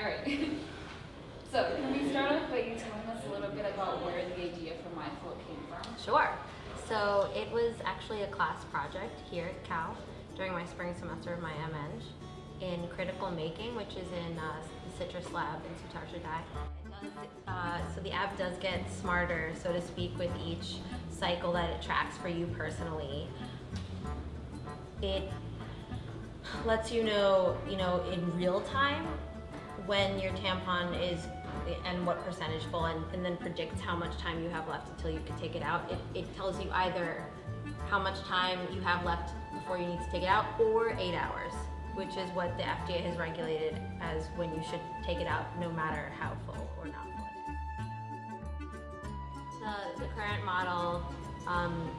All right. so can we start off by you telling us a little bit about where the idea for MyFlow came from? Sure. So it was actually a class project here at Cal during my spring semester of my MEng in critical making, which is in uh, the CITRIS Lab in Sutar uh, so the app does get smarter, so to speak, with each cycle that it tracks for you personally. It lets you know, you know, in real time when your tampon is and what percentage full and, and, then predicts how much time you have left until you can take it out. It, it tells you either how much time you have left before you need to take it out or eight hours, which is what the FDA has regulated as when you should take it out no matter how full or not full The, the current model um,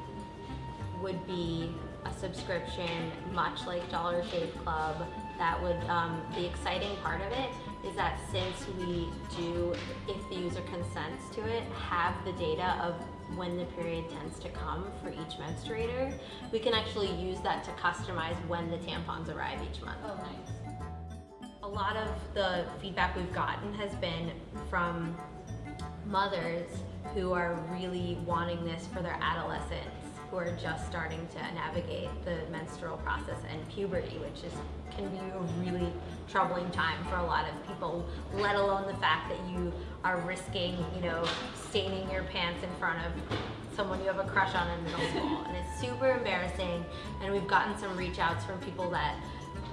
would be a subscription, much like Dollar Shave Club. That would, um, the exciting part of it is that since we do, if the user consents to it, have the data of when the period tends to come for each menstruator, we can actually use that to customize when the tampons arrive each month. Oh, nice. A lot of the feedback we've gotten has been from mothers who are really wanting this for their adolescents who are just starting to navigate the menstrual process and puberty, which is can be a really troubling time for a lot of people, let alone the fact that you are risking, you know, staining your pants in front of someone you have a crush on in middle school. And it's super embarrassing. And we've gotten some reach outs from people that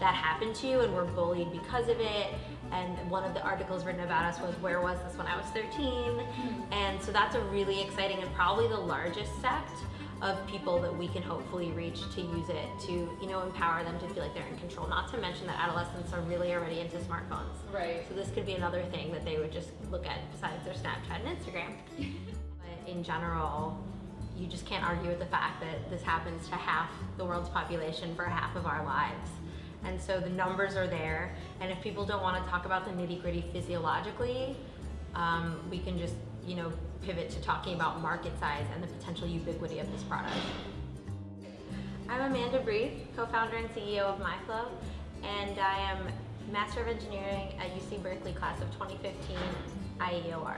that happened to you and were bullied because of it. And one of the articles written about us was, where was this when I was 13? Hmm. And so that's a really exciting and probably the largest sect of people that we can hopefully reach to use it to you know empower them to feel like they're in control. Not to mention that adolescents are really already into smartphones. Right. So this could be another thing that they would just look at besides their snapchat and instagram. But in general you just can't argue with the fact that this happens to half the world's population for half of our lives. And so the numbers are there. And if people don't want to talk about the nitty gritty physiologically um, we can just you know, pivot to talking about market size and the potential ubiquity of this product. I'm Amanda Brief, co-founder and CEO of MyFlow, and I am Master of Engineering at UC Berkeley class of 2015 IEOR.